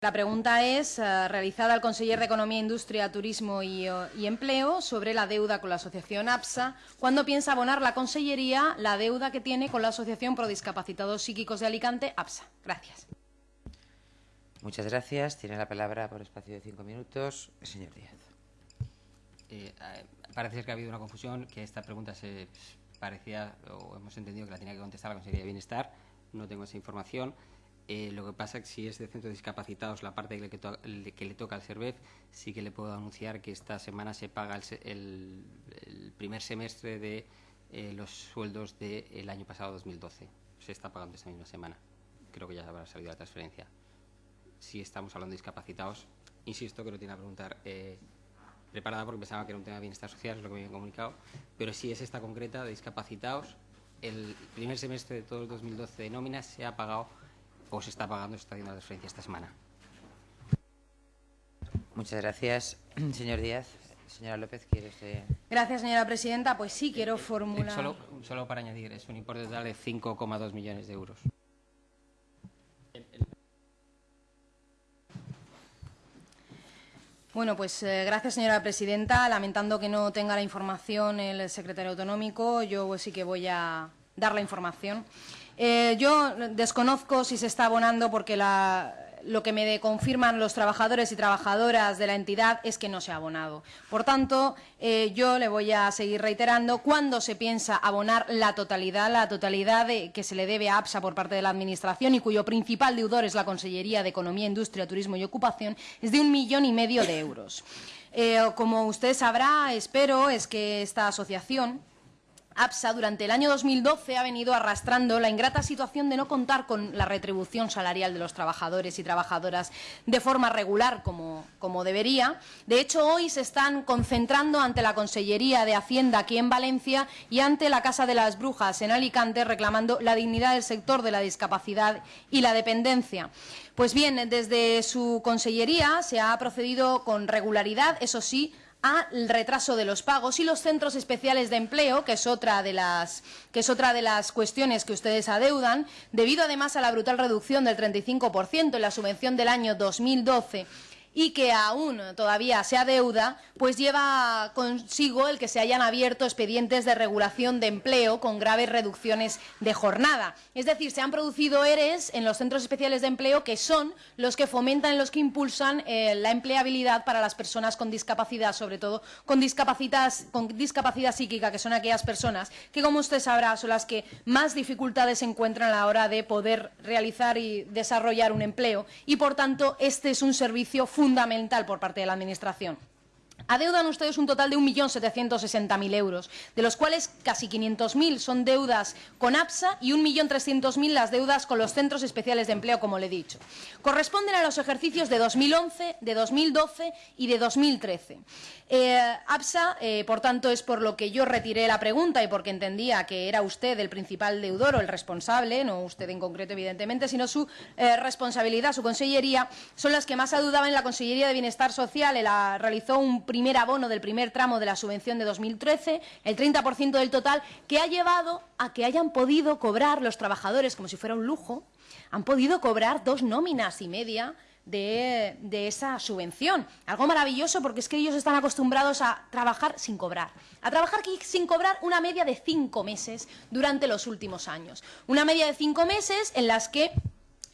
La pregunta es eh, realizada al conseller de Economía, Industria, Turismo y, eh, y, Empleo sobre la deuda con la asociación APSA. ¿Cuándo piensa abonar la Consellería la deuda que tiene con la Asociación Pro Discapacitados Psíquicos de Alicante, APSA? Gracias. Muchas gracias. Tiene la palabra por espacio de cinco minutos el señor Díaz. Eh, parece ser que ha habido una confusión, que esta pregunta se parecía, o hemos entendido que la tenía que contestar la Consejería de Bienestar. No tengo esa información. Eh, lo que pasa es que si es de centros discapacitados, la parte que, le, que le toca al SERVEF, sí que le puedo anunciar que esta semana se paga el, el, el primer semestre de eh, los sueldos del año pasado, 2012. Se está pagando esta misma semana. Creo que ya habrá salido la transferencia. Si estamos hablando de discapacitados, insisto que no tiene que preguntar eh, preparada porque pensaba que era un tema de bienestar social, es lo que me habían comunicado, pero si es esta concreta de discapacitados, el primer semestre de todo el 2012 de nóminas se ha pagado o se está pagando, se está haciendo la transferencia esta semana. Muchas gracias. Señor Díaz. Señora López, ¿quiere usted...? Gracias, señora presidenta. Pues sí, quiero eh, formular... Solo, solo para añadir, es un importe total de 5,2 millones de euros. Bueno, pues eh, gracias, señora presidenta. Lamentando que no tenga la información el secretario autonómico, yo sí que voy a dar la información. Eh, yo desconozco si se está abonando porque lo que me confirman los trabajadores y trabajadoras de la entidad es que no se ha abonado. Por tanto, eh, yo le voy a seguir reiterando cuándo se piensa abonar la totalidad, la totalidad que se le debe a APSA por parte de la Administración y cuyo principal deudor es la Consellería de Economía, Industria, Turismo y Ocupación, es de un millón y medio de euros. Eh, como usted sabrá, espero, es que esta asociación APSA durante el año 2012 ha venido arrastrando la ingrata situación de no contar con la retribución salarial de los trabajadores y trabajadoras de forma regular como, como debería. De hecho, hoy se están concentrando ante la Consellería de Hacienda aquí en Valencia y ante la Casa de las Brujas en Alicante reclamando la dignidad del sector de la discapacidad y la dependencia. Pues bien, desde su consellería se ha procedido con regularidad, eso sí, al retraso de los pagos y los centros especiales de empleo, que es otra de las que es otra de las cuestiones que ustedes adeudan, debido además a la brutal reducción del 35% en la subvención del año 2012 y que aún todavía se adeuda, pues lleva consigo el que se hayan abierto expedientes de regulación de empleo con graves reducciones de jornada. Es decir, se han producido ERES en los centros especiales de empleo que son los que fomentan, los que impulsan eh, la empleabilidad para las personas con discapacidad, sobre todo con con discapacidad psíquica, que son aquellas personas que, como usted sabrá, son las que más dificultades encuentran a la hora de poder realizar y desarrollar un empleo. Y, por tanto, este es un servicio fundamental fundamental por parte de la Administración. Adeudan ustedes un total de 1.760.000 euros, de los cuales casi 500.000 son deudas con APSA y 1.300.000 las deudas con los centros especiales de empleo, como le he dicho. Corresponden a los ejercicios de 2011, de 2012 y de 2013. Eh, APSA, eh, por tanto, es por lo que yo retiré la pregunta y porque entendía que era usted el principal deudor o el responsable, no usted en concreto, evidentemente, sino su eh, responsabilidad, su consellería, son las que más adudaban en la Consellería de Bienestar Social. Él realizó un abono del primer tramo de la subvención de 2013, el 30% del total, que ha llevado a que hayan podido cobrar los trabajadores, como si fuera un lujo, han podido cobrar dos nóminas y media de, de, esa subvención. Algo maravilloso porque es que ellos están acostumbrados a trabajar sin cobrar. A trabajar sin cobrar una media de cinco meses durante los últimos años. Una media de cinco meses en las que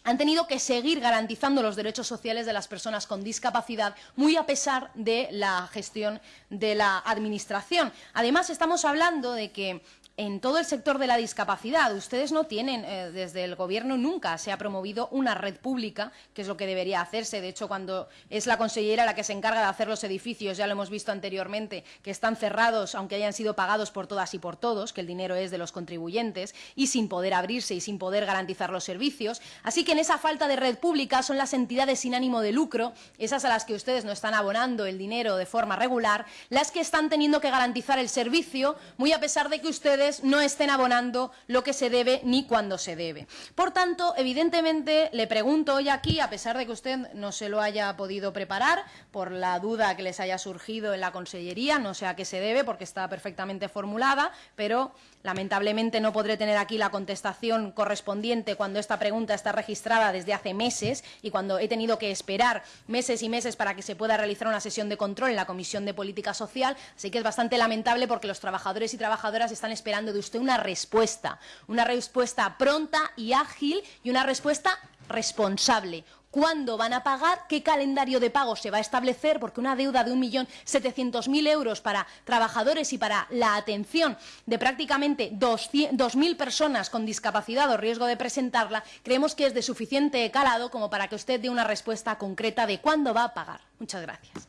han tenido que seguir garantizando los derechos sociales de las personas con discapacidad, muy a pesar de la gestión de la Administración. Además, estamos hablando de que en todo el sector de la discapacidad. Ustedes no tienen, eh, desde el Gobierno nunca se ha promovido una red pública, que es lo que debería hacerse. De hecho, cuando es la consellera la que se encarga de hacer los edificios, ya lo hemos visto anteriormente, que están cerrados, aunque hayan sido pagados por todas y por todos, que el dinero es de los contribuyentes, y sin poder abrirse y sin poder garantizar los servicios. Así que en esa falta de red pública son las entidades sin ánimo de lucro, esas a las que ustedes no están abonando el dinero de forma regular, las que están teniendo que garantizar el servicio, muy a pesar de que ustedes ustedes no estén abonando lo que se debe ni cuando se debe. Por tanto, evidentemente, le pregunto hoy aquí, a pesar de que usted no se lo haya podido preparar, por la duda que les haya surgido en la Consellería, no sé a qué se debe, porque está perfectamente formulada, pero lamentablemente no podré tener aquí la contestación correspondiente cuando esta pregunta está registrada desde hace meses y cuando he tenido que esperar meses y meses para que se pueda realizar una sesión de control en la Comisión de Política Social, así que es bastante lamentable porque los trabajadores y trabajadoras están esperando de usted una respuesta, una respuesta pronta y ágil y una respuesta responsable. ¿Cuándo van a pagar? ¿Qué calendario de pago se va a establecer? Porque una deuda de 1.700.000 euros para trabajadores y para la atención de prácticamente 2.000 personas con discapacidad o riesgo de presentarla, creemos que es de suficiente calado como para que usted dé una respuesta concreta de cuándo va a pagar. Muchas gracias.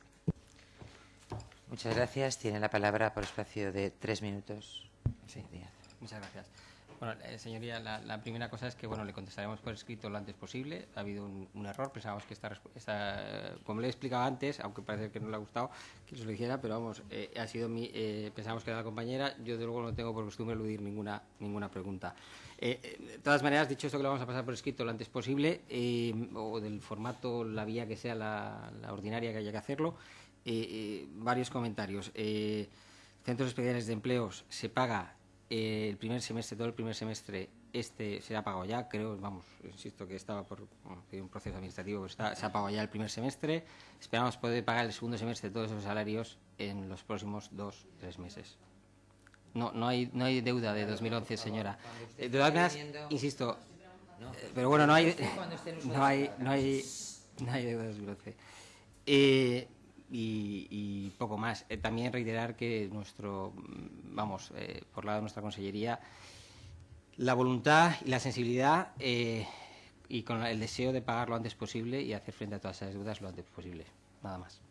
Muchas gracias. Tiene la palabra por espacio de tres minutos. Muchas gracias. Bueno, eh, señoría, la, primera cosa es que bueno, le contestaremos por escrito lo antes posible. Ha habido un, error. Pensábamos que esta, esta, como le he explicado antes, aunque parece que no le ha gustado que se lo dijera, pero vamos, eh, ha sido mi, eh, pensábamos que era la compañera. Yo de luego no tengo por costumbre eludir ninguna ninguna pregunta. de todas maneras, dicho esto que lo vamos a pasar por escrito lo antes posible, o del formato, la vía que sea la, la ordinaria que haya que hacerlo. varios comentarios. centros especiales de empleos se paga eh, el primer semestre, todo el primer semestre, este se ha pagado ya, creo, vamos, insisto que estaba por un proceso administrativo, se ha pagado ya el primer semestre. Esperamos poder pagar el segundo semestre todos esos salarios en los próximos dos, tres meses. No, no hay, no hay deuda de 2011, señora. De todas maneras, insisto, eh, pero bueno, no hay, no hay, no hay, no hay deuda de 2011. Eh, y, poco más. Eh, también reiterar que nuestro, vamos, eh, por lado de nuestra consellería, la voluntad y la sensibilidad eh, y con el deseo de pagar lo antes posible y hacer frente a todas esas deudas lo antes posible. Nada más.